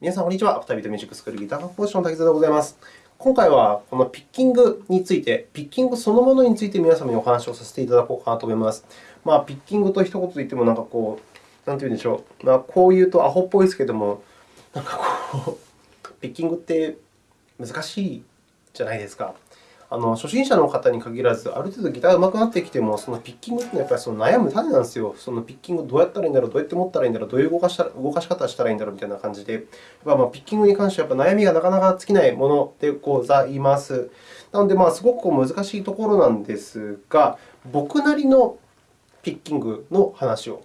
皆さん、こんにちは。アフタービートミュージックスクールギター講師の滝沢でございます。今回は、このピッキングについて、ピッキングそのものについて皆様にお話をさせていただこうかなと思います。まあ、ピッキングと一言で言っても、なんかこう、なんて言うんでしょう。まあ、こう言うとアホっぽいですけれども、なんかこう、ピッキングって難しいじゃないですか。あの初心者の方に限らず、ある程度ギターが上手くなってきても、そのピッキングというのはやっぱりその悩む種なんですよ。そのピッキングをどうやったらいいんだろう、どうやって持ったらいいんだろう、どういう動かした動かし方をしたらいいんだろうみたいな感じで、やっぱまあピッキングに関してはやっぱ悩みがなかなか尽きないものでございます。なので、すごく難しいところなんですが、僕なりのピッキングの話を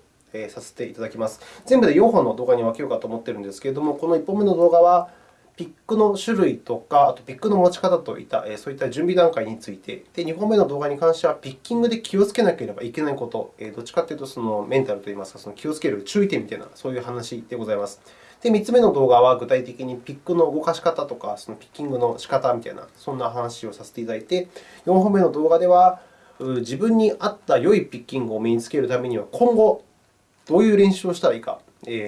させていただきます。全部で4本の動画に分けようかと思っているんですけれども、この1本目の動画は、ピックの種類とか、あとピックの持ち方といった、そういった準備段階について、で2本目の動画に関しては、ピッキングで気をつけなければいけないこと、どっちかというとそのメンタルといいますか、その気をつける注意点みたいな、そういう話でございます。で、3つ目の動画は、具体的にピックの動かし方とか、そのピッキングの仕方みたいな、そんな話をさせていただいて、4本目の動画では、自分に合った良いピッキングを身につけるためには、今後、どういう練習をしたらいいか、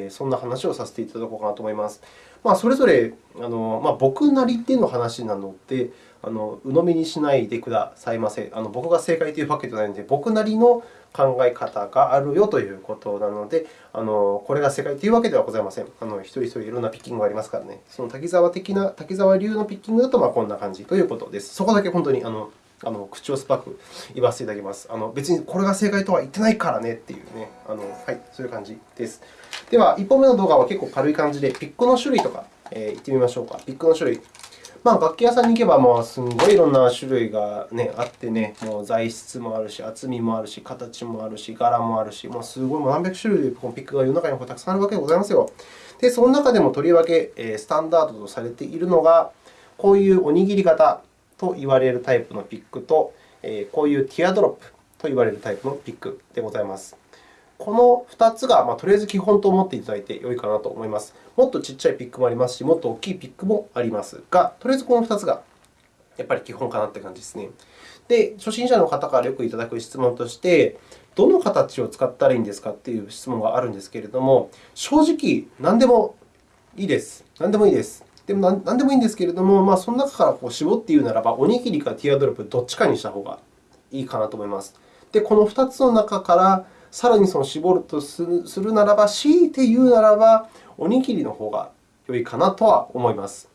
そんな話をさせていただこうかなと思います。まあ、それぞれあの、まあ、僕なりでの話なので、あの鵜呑みにしないでくださいませ。あの僕が正解というわけではないので、僕なりの考え方があるよということなので、あのこれが正解というわけではございません。あの一人一人いろんなピッキングがありますからね。その滝沢的な、滝沢流のピッキングだとまあこんな感じということです。そこだけ本当にあのあの口を酸っぱく言わせていただきます。あの別にこれが正解とは言ってないからねっていうね、あのはい、そういう感じです。では、1本目の動画は結構軽い感じで、ピックの種類とか、えー、言ってみましょうか。ピックの種類。まあ、楽器屋さんに行けば、もうすごいいろんな種類が、ね、あってね、もう材質もあるし、厚みもあるし、形もあるし、柄もあるし、もうすごい何百種類このピックが世の中にたくさんあるわけでございますよ。で、その中でもとりわけスタンダードとされているのが、こういうおにぎり型と言われるタイプのピックと、こういうティアドロップと言われるタイプのピックでございます。この2つが、ま、とりあえず基本と思っていただいてよいかなと思います。もっとちっちゃいピックもありますし、もっと大きいピックもありますが、とりあえずこの2つがやっぱり基本かなという感じですね。で、初心者の方からよくいただく質問として、どの形を使ったらいいんですかという質問があるんですけれども、正直、何でもいいです。何でもいいです。でも何でもいいんですけれども、まあ、その中からこう絞って言うならば、おにぎりかティアドロップどっちかにした方がいいかなと思います。で、この2つの中からさらにその絞るとするならば、強いて言うならば、おにぎりの方が良いかなとは思います。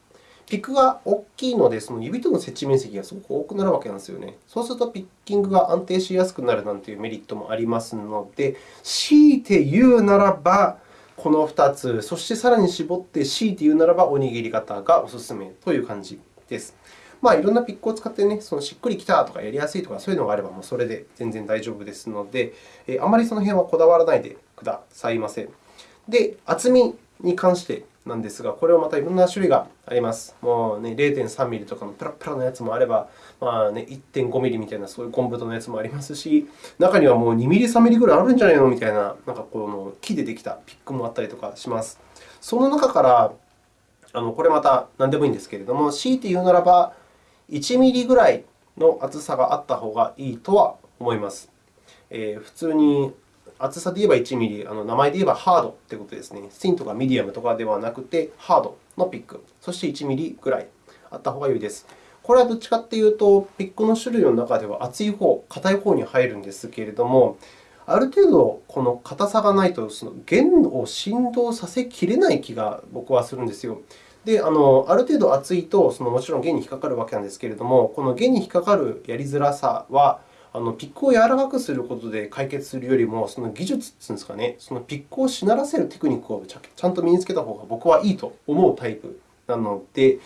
ピックが大きいので、その指との接地面積がすごく多くなるわけなんですよね。そうすると、ピッキングが安定しやすくなるなんていうメリットもありますので、強いて言うならば、この2つ、そしてさらに絞って強いて言うならば、おにぎり型がおすすめという感じです。まあ、いろんなピックを使って、ね、そのしっくりきたとかやりやすいとか、そういうのがあれば、もうそれで全然大丈夫ですので、えあまりその辺はこだわらないでくださいませ。で、厚みに関してなんですが、これはまたいろんな種類があります。もう、ね、0.3ミリとかのペラペラのやつもあれば、まあね、1.5ミリみたいなそういうゴム太のやつもありますし、中にはもう2ミリ、3ミリぐらいあるんじゃないのみたいな、なんかこの木でできたピックもあったりとかします。その中から、あのこれまた何でもいいんですけれども、強いて言うならば、1ミリぐらいの厚さがあった方がいいとは思います。えー、普通に厚さで言えば1ミリ、あの名前で言えばハードということですね。シンとかミディアムとかではなくて、ハードのピック、そして1ミリぐらいあった方が良いです。これはどっちかというと、ピックの種類の中では厚い方、硬い方に入るんですけれども、ある程度、この硬さがないと、その弦を振動させきれない気が僕はするんですよ。であのある程度厚いと、そのもちろん弦に引っかかるわけなんですけれども、この弦に引っかかるやりづらさは、あのピックを柔らかくすることで解決するよりも、その技術というんですかね、そのピックをしならせるテクニックをちゃんと身につけた方が僕はいいと思うタイプなので、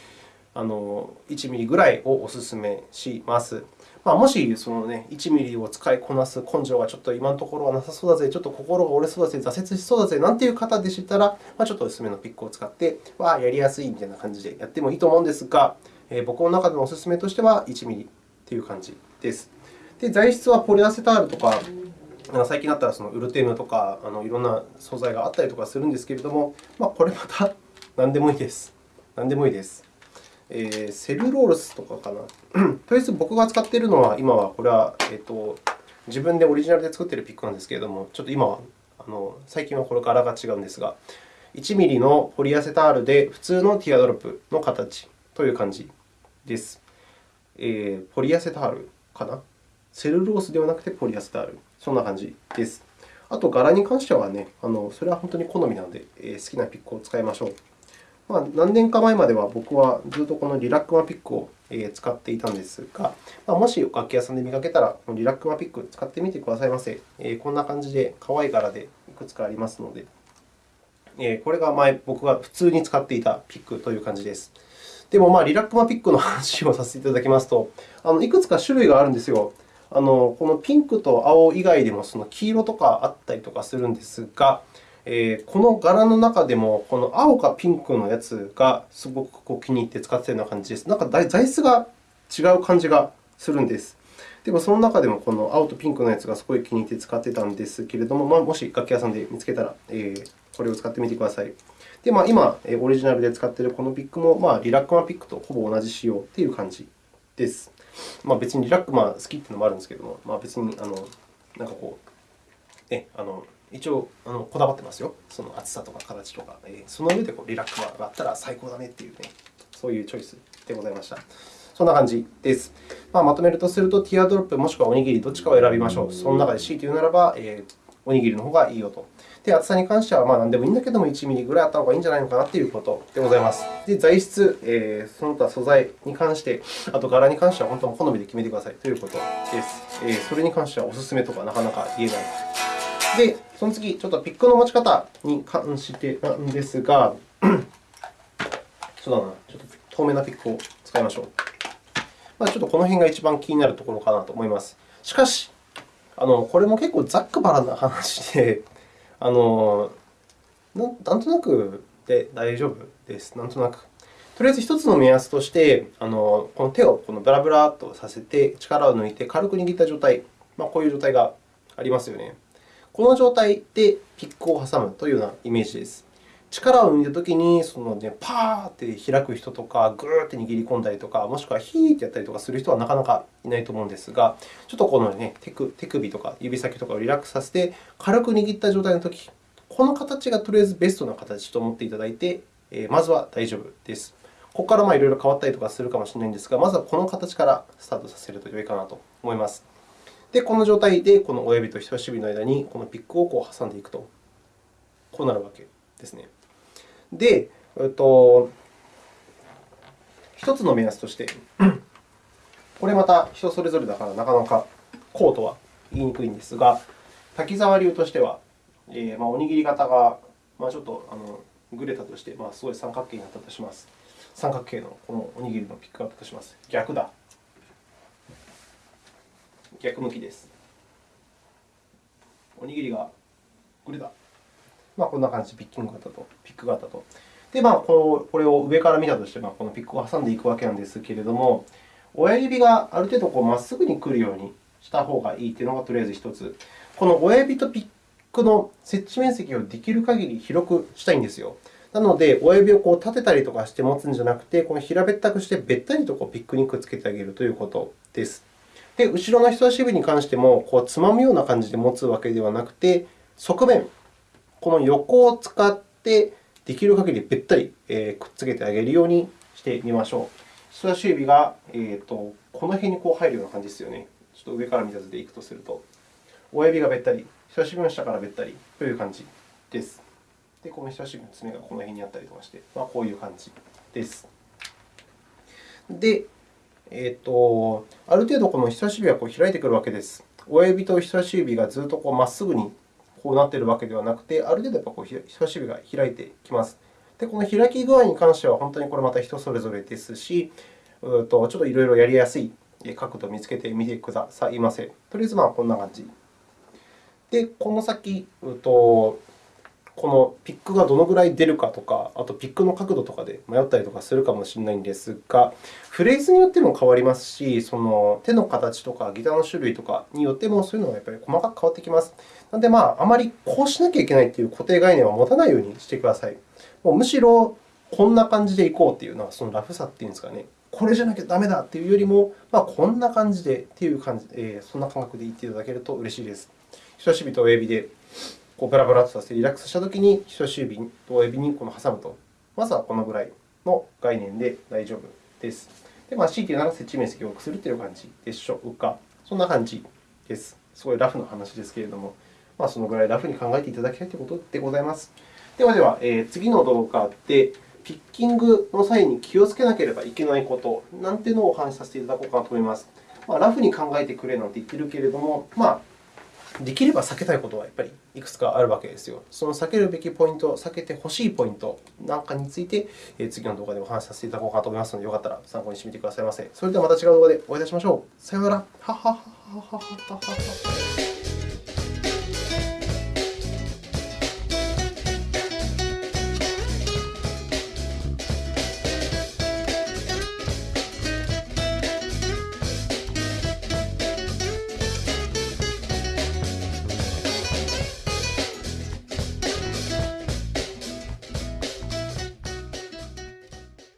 あの1ミリぐらいをお勧めします。まあ、もしその、ね、1ミリを使いこなす根性がちょっと今のところはなさそうだぜ、ちょっと心が折れそうだぜ、挫折しそうだぜなんていう方でしたら、まあ、ちょっと薄めのピックを使って、わ、やりやすいみたいな感じでやってもいいと思うんですが、えー、僕の中でのお勧めとしては1ミリという感じです。で材質はポリアセタールとか、最近だったらそのウルテムとかあのいろんな素材があったりとかするんですけれども、まあ、これまた何でもいいです。何でもいいです。えー、セルロースとかかな。とりあえず僕が使っているのは、今はこれは、えーと、自分でオリジナルで作っているピックなんですけれども、ちょっと今はあの最近はこれ柄が違うんですが、1mm のポリアセタールで普通のティアドロップの形という感じです。えー、ポリアセタールかな？セルロースではなくてポリアセタール。そんな感じです。あと、柄に関してはね、あのそれは本当に好みなので、えー、好きなピックを使いましょう。まあ、何年か前までは僕はずっとこのリラックマピックを使っていたんですが、まあ、もし楽器屋さんで見かけたら、リラックマピック使ってみてくださいませ。こんな感じで可愛い柄でいくつかありますので、これが前僕が普通に使っていたピックという感じです。でも、まあ、リラックマピックの話をさせていただきますと、あのいくつか種類があるんですよ。あのこのピンクと青以外でもその黄色とかあったりとかするんですが、え、この柄の中でも、この青かピンクのやつがすごくこう気に入って使っているような感じです。なんか材質が違う感じがするんです。でも、その中でもこの青とピンクのやつがすごい気に入って使っていたんですけれども、まあ、もし楽器屋さんで見つけたら、えー、これを使ってみてください。で、まあ、今、オリジナルで使っているこのピックも、まあ、リラックマピックとほぼ同じ仕様という感じです。まあ、別にリラックマ好きというのもあるんですけれども、まあ、別にあのなんかこう、ね、あの一応あのこだわってますよ。その厚さとか形とか。え、その上でこうリラックマがあったら最高だねっていうね、そういうチョイスでございました。そんな感じです。まあ、まとめるとすると、ティアドロップもしくはおにぎりどっちかを選びましょう。その中で強いて言うならば、えー、おにぎりの方がいいよと。で、厚さに関してはまあ何でもいいんだけども、1ミリぐらいあった方がいいんじゃないのかなということでございます。で、材質、えー、その他素材に関して、あと柄に関しては本当に好みで決めてくださいということです。えー、それに関してはお勧めとかなかなか言えない。で、その次、ちょっとピックの持ち方に関してなんですが、そうだな、ちょっと透明なピックを使いましょう。まあ、ちょっとこの辺が一番気になるところかなと思います。しかし、あのこれも結構ざっくばらな話で、あのなんとなくで大丈夫です。なんとなく。とりあえず1つの目安として、あのこの手をこのブラブラとさせて、力を抜いて軽く握った状態、まあ、こういう状態がありますよね。この状態でピックを挟むというようなイメージです。力を抜いたときに、そのね、パーって開く人とか、ぐーって握り込んだりとか、もしくはヒーってやったりとかする人はなかなかいないと思うんですが、ちょっとこの、ね、手首とか指先とかをリラックスさせて、軽く握った状態のとき、この形がとりあえずベストな形と思っていただいて、まずは大丈夫です。ここからいろいろ変わったりとかするかもしれないんですが、まずはこの形からスタートさせると良いかなと思います。で、この状態でこの親指と人差し指の間にこのピックをこう挟んでいくと、こうなるわけですね。で、えっと、1つの目安として、これまた人それぞれだからなかなかこうとは言いにくいんですが、滝沢流としては、えー、まあ、おにぎり型が、まあ、ちょっとあのぐれたとして、まあ、すごい三角形になったとします。三角形のこのおにぎりのピックアップとします。逆だ。逆向きです。おにぎりがぐれた。まあ、こんな感じで、ピッキング型とピック型と。で、まあ、これを上から見たとして、まあ、このピックを挟んでいくわけなんですけれども、親指がある程度まっすぐに来るようにした方がいいというのがとりあえず1つ。この親指とピックの接地面積をできる限り広くしたいんですよ。なので、親指をこう立てたりとかして持つんじゃなくて、この平べったくしてべったりとこうピックにくっつけてあげるということです。で、後ろの人差し指に関しても、こうつまむような感じで持つわけではなくて、側面、この横を使ってできる限りべったりくっつけてあげるようにしてみましょう。人差し指が、えーと、この辺にこう入るような感じですよね。ちょっと上から見た図でいくとすると、親指がべったり、人差し指の下からべったりという感じです。で、この人差し指の爪がこの辺にあったりとかして、まあ、こういう感じです。で、えーと、ある程度この人差し指はこう開いてくるわけです。親指と人差し指がずっとこうまっすぐにこうなっているわけではなくて、ある程度やっぱこう人差し指が開いてきます。で、この開き具合に関しては、本当にこれまた人それぞれですし、うとちょっといろいろやりやすい角度を見つけてみてくださいませ。とりあえずまあこんな感じ。で、この先、うとこのピックがどのぐらい出るかとか、あとピックの角度とかで迷ったりとかするかもしれないんですが、フレーズによっても変わりますし、その手の形とかギターの種類とかによっても、そういうのがやっぱり細かく変わってきます。なので、まあ、あまりこうしなきゃいけないという固定概念は持たないようにしてください。もうむしろ、こんな感じでいこうというのは、そのラフさというんですかね。これじゃなきゃダメだというよりも、まあ、こんな感じでという感じ、えー、そんな感覚で言っていただけると嬉しいです。人差し指と親指でこうブラブラとさせてリラックスしたときに、人差し指と親指にこの挟むと、まずはこのぐらいの概念で大丈夫です。で、まあ、強いて言うなら接地面積を多くするという感じでしょうか。そんな感じです。すごいラフの話ですけれども、まあ、そのぐらいラフに考えていただきたいということでございます。ではでは、えー、次の動画で、ピッキングの際に気をつけなければいけないことなんていうのをお話しさせていただこうかなと思います。まあ、ラフに考えてくれなんて言ってるけれども、まあ、できれば避けたいことはやっぱりいくつかあるわけですよ。その避けるべきポイント、避けてほしいポイントなんかについて、次の動画でお話しさせていただこうかと思いますので、よかったら参考にしてみてくださいませ。それではまた違う動画でお会いいたしましょう。さようなら。